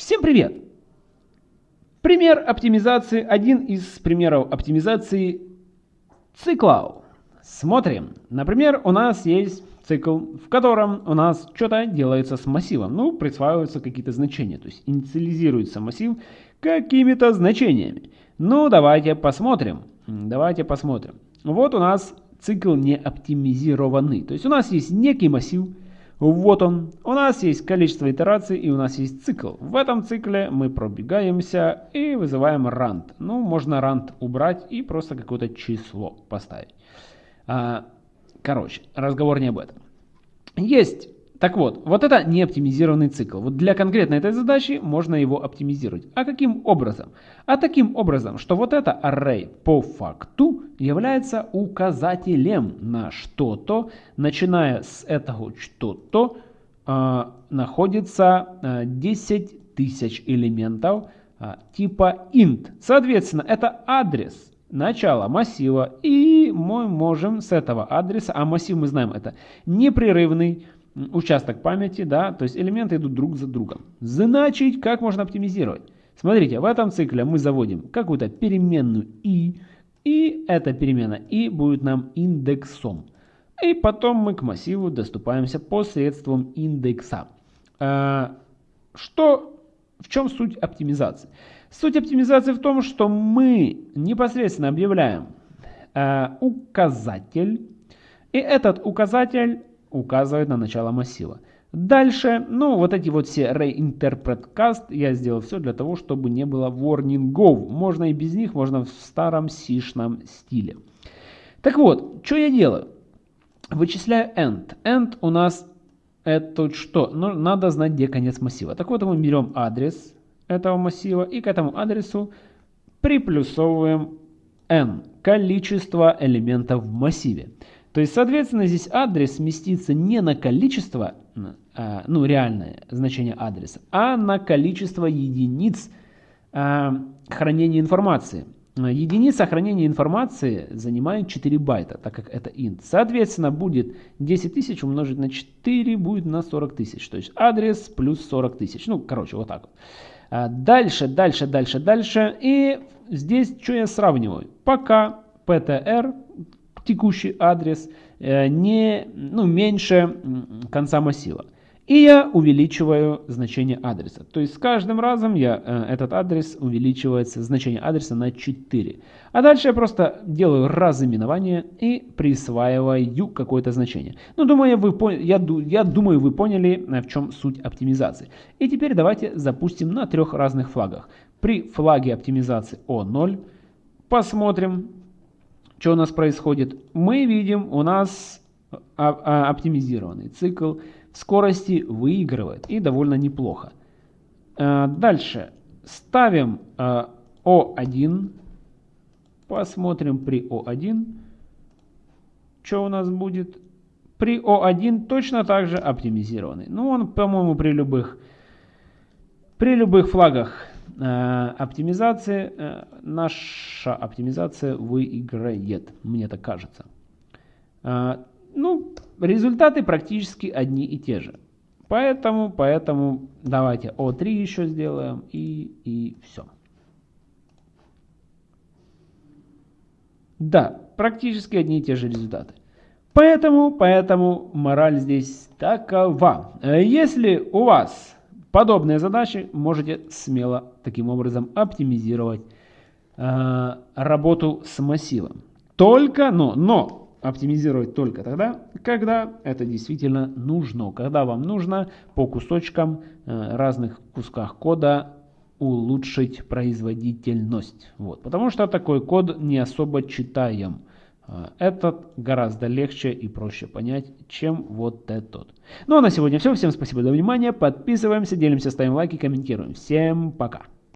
Всем привет! Пример оптимизации, один из примеров оптимизации циклов. Смотрим. Например, у нас есть цикл, в котором у нас что-то делается с массивом. Ну, присваиваются какие-то значения, то есть инициализируется массив какими-то значениями. Ну, давайте посмотрим. Давайте посмотрим. Вот у нас цикл не оптимизированный. То есть у нас есть некий массив, вот он. У нас есть количество итераций и у нас есть цикл. В этом цикле мы пробегаемся и вызываем rand. Ну, можно rand убрать и просто какое-то число поставить. А, короче, разговор не об этом. Есть так вот, вот это не оптимизированный цикл. Вот для конкретно этой задачи можно его оптимизировать. А каким образом? А таким образом, что вот это array по факту является указателем на что-то, начиная с этого что-то э, находится э, 10 тысяч элементов э, типа int. Соответственно, это адрес начала массива, и мы можем с этого адреса, а массив мы знаем это непрерывный, участок памяти, да, то есть элементы идут друг за другом. Значит, как можно оптимизировать? Смотрите, в этом цикле мы заводим какую-то переменную i, и эта перемена i будет нам индексом. И потом мы к массиву доступаемся посредством индекса. А, что, в чем суть оптимизации? Суть оптимизации в том, что мы непосредственно объявляем а, указатель, и этот указатель указывает на начало массива. Дальше, ну вот эти вот все reinterpret cast, я сделал все для того, чтобы не было warningов. Можно и без них, можно в старом сишном стиле. Так вот, что я делаю? Вычисляю end. End у нас это что? Ну, надо знать, где конец массива. Так вот, мы берем адрес этого массива и к этому адресу приплюсовываем n, количество элементов в массиве. То есть, соответственно, здесь адрес сместится не на количество, а, ну, реальное значение адреса, а на количество единиц а, хранения информации. Единица хранения информации занимает 4 байта, так как это int. Соответственно, будет 10 тысяч умножить на 4 будет на 40 тысяч. То есть адрес плюс 40 тысяч. Ну, короче, вот так вот. А дальше, дальше, дальше, дальше. И здесь что я сравниваю? Пока PTR текущий адрес э, не, ну, меньше конца массива. И я увеличиваю значение адреса. То есть с каждым разом я, э, этот адрес увеличивается, значение адреса на 4. А дальше я просто делаю разыменование и присваиваю какое-то значение. Ну, думаю, вы, я, я думаю, вы поняли, э, в чем суть оптимизации. И теперь давайте запустим на трех разных флагах. При флаге оптимизации O0 посмотрим, что у нас происходит? Мы видим, у нас оптимизированный цикл скорости выигрывает и довольно неплохо. Э, дальше ставим O1, э, посмотрим при O1, что у нас будет. При O1 точно так же оптимизированный. Ну, он, по-моему, при любых, при любых флагах оптимизации, э, наша оптимизация выиграет, мне так кажется. Э, ну, результаты практически одни и те же. Поэтому, поэтому давайте O3 еще сделаем и, и все. Да, практически одни и те же результаты. Поэтому, поэтому мораль здесь такова. Если у вас Подобные задачи можете смело таким образом оптимизировать э, работу с массивом. Только, но, но оптимизировать только тогда, когда это действительно нужно, когда вам нужно по кусочкам э, разных кусках кода улучшить производительность. Вот. Потому что такой код не особо читаем. А, этот гораздо легче и проще понять, чем вот этот. Ну а на сегодня все. Всем спасибо за внимание. Подписываемся, делимся, ставим лайки, комментируем. Всем пока.